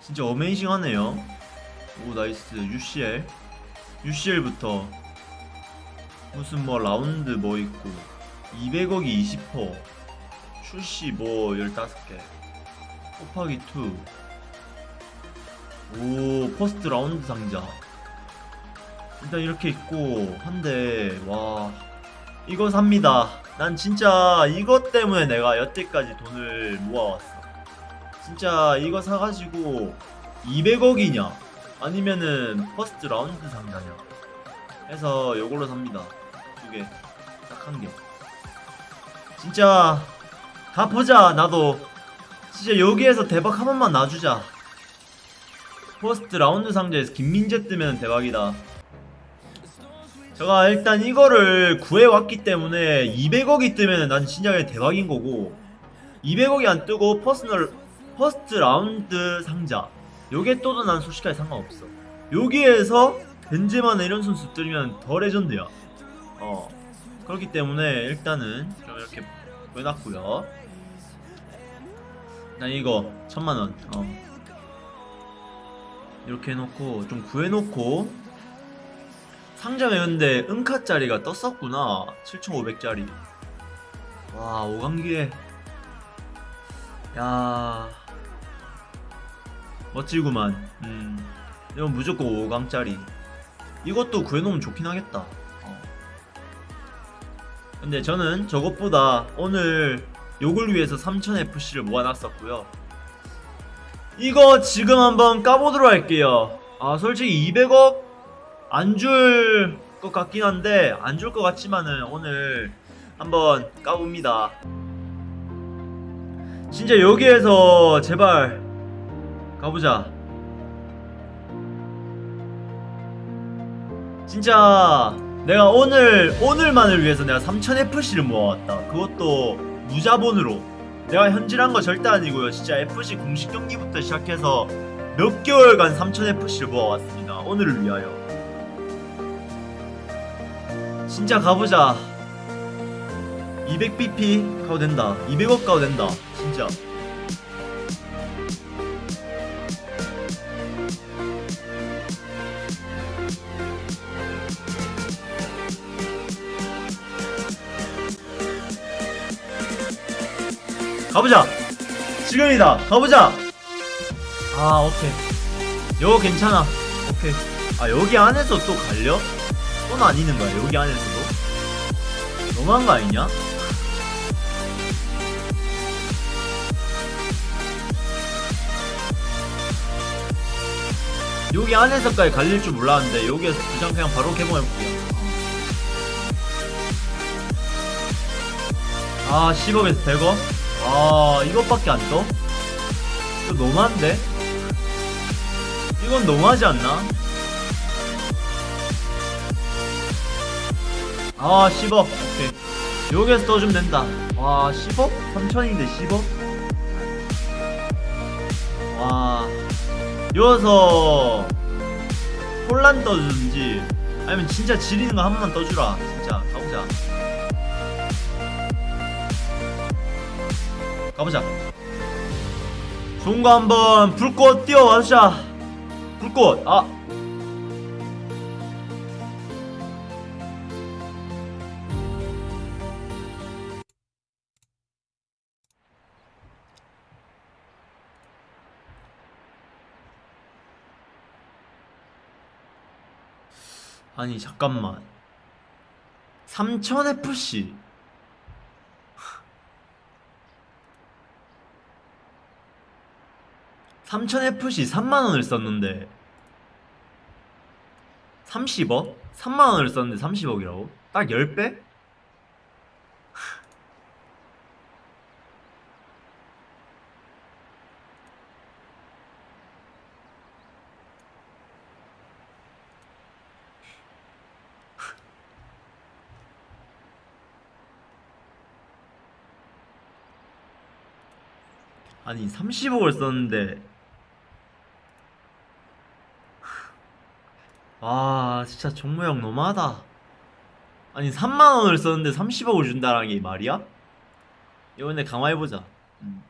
진짜 어메이징하네요. 오 나이스. UCL UCL부터. 무슨 뭐 라운드 뭐 있고. 200억이 20% 출시 뭐 15개. 곱하기 2오 퍼스트 라운드 상자. 일단 이렇게 있고 한데 와. 이거 삽니다. 난 진짜 이것 때문에 내가 여태까지 돈을 모아왔어 진짜 이거 사가지고 200억이냐? 아니면은 first round 상자냐 해서 요걸로 삽니다. 두개. 딱 한개. 진짜 다 보자 나도. 진짜 여기에서 대박 한 번만 놔주자. first round 상자에서 김민재 뜨면 대박이다. 제가 일단 이거를 구해왔기 때문에 200억이 뜨면 난 진짜 대박인 거고 200억이 안 뜨고 personal first 라운드 상자. 요게 떠도 난 솔직하게 상관없어. 여기에서 벤제마나 이런 선수 뜨면 더 레전드야. 어 그렇기 때문에 일단은 좀 이렇게 구해놨고요. 난 이거 천만원. 어. 이렇게 해놓고 좀 구해놓고. 상점에 근데 은카짜리가 떴었구나. 7500짜리. 와 5강기에. 야 멋지구만. 음. 이건 무조건 5강짜리. 이것도 구해놓으면 좋긴 하겠다. 어. 근데 저는 저것보다 오늘 요걸 위해서 3000FC를 모아놨었고요. 이거 지금 한번 까보도록 할게요. 아 솔직히 200억? 안 줄 것 같긴 한데 안 줄 것 같지만은 오늘 한번 까봅니다. 진짜 여기에서 제발 가보자. 진짜 내가 오늘 오늘만을 위해서 내가 3000FC를 모아왔다. 그것도 무자본으로. 내가 현질한 거 절대 아니고요. 진짜 FC 공식 경기부터 시작해서 몇 개월간 3000FC를 모아왔습니다. 오늘을 위하여. 진짜 가보자. 200BP 가도 된다. 200억 가도 된다. 진짜 가보자. 지금이다. 가보자. 아 오케이. 요거 괜찮아. 오케이. 아 여기 안에서 또 갈려? 또 나뉘는 거야 여기 안에서도? 너무한 거 아니냐? 여기 안에서까지 갈릴 줄 몰랐는데 여기에서 두장 그냥 바로 개봉해볼게요. 아 10억에서 100억? 아 이것밖에 안 떠? 이거 너무한데? 이건 너무하지 않나? 아 10억 오케이 여기에서 떠주면 된다 와 10억? 3천인데 10억? 와 여기서 혼란 떠주든지 아니면 진짜 지리는 거 한 번만 떠주라 진짜 가보자 가보자. 좋은 거 한번 불꽃 띄워와주자 불꽃. 아. 아니 잠깐만. 3000FC 3000FC 3만원을 썼는데 30억? 3만원을 썼는데 30억이라고? 딱 10배? 아니 30억을 썼는데 아 진짜 종모형 너무하다 아니 3만원을 썼는데 30억을 준다는 게 말이야? 이번에 강화해보자 음.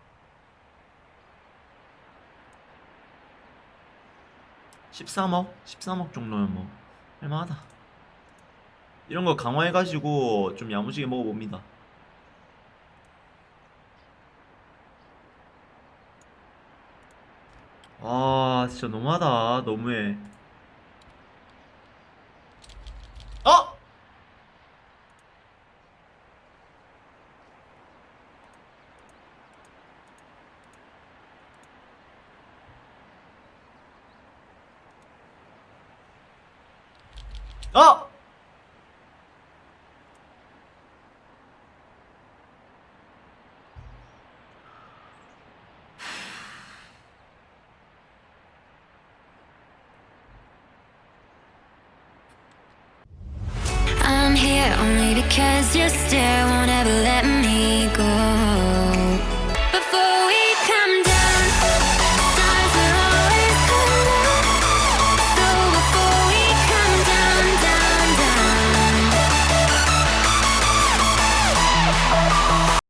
13억? 13억 정도면 뭐 할만하다 이런 거 강화해가지고 좀 야무지게 먹어봅니다 아 진짜 너무하다 너무해 Oh! I'm here only because you still won't ever let